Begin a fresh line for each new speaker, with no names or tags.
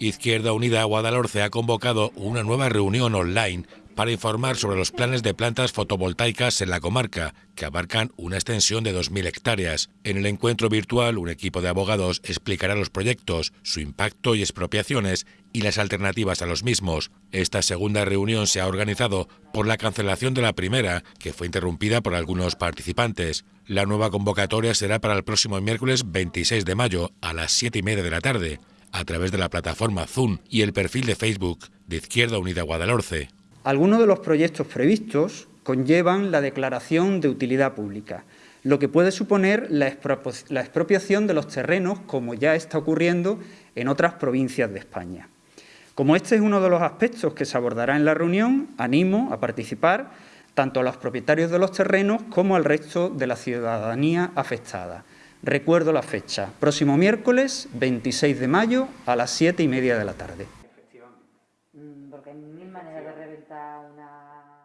Izquierda Unida Guadalhorce ha convocado una nueva reunión online para informar sobre los planes de plantas fotovoltaicas en la comarca, que abarcan una extensión de 2.000 hectáreas. En el encuentro virtual, un equipo de abogados explicará los proyectos, su impacto y expropiaciones y las alternativas a los mismos. Esta segunda reunión se ha organizado por la cancelación de la primera, que fue interrumpida por algunos participantes. La nueva convocatoria será para el próximo miércoles 26 de mayo a las 7 y media de la tarde a través de la plataforma Zoom y el perfil de Facebook de Izquierda Unida Guadalhorce.
Algunos de los proyectos previstos conllevan la declaración de utilidad pública, lo que puede suponer la expropiación de los terrenos, como ya está ocurriendo en otras provincias de España. Como este es uno de los aspectos que se abordará en la reunión, animo a participar tanto a los propietarios de los terrenos como al resto de la ciudadanía afectada. Recuerdo la fecha, próximo miércoles 26 de mayo a las siete y media de la tarde.
Mm, porque hay mil maneras de reventar una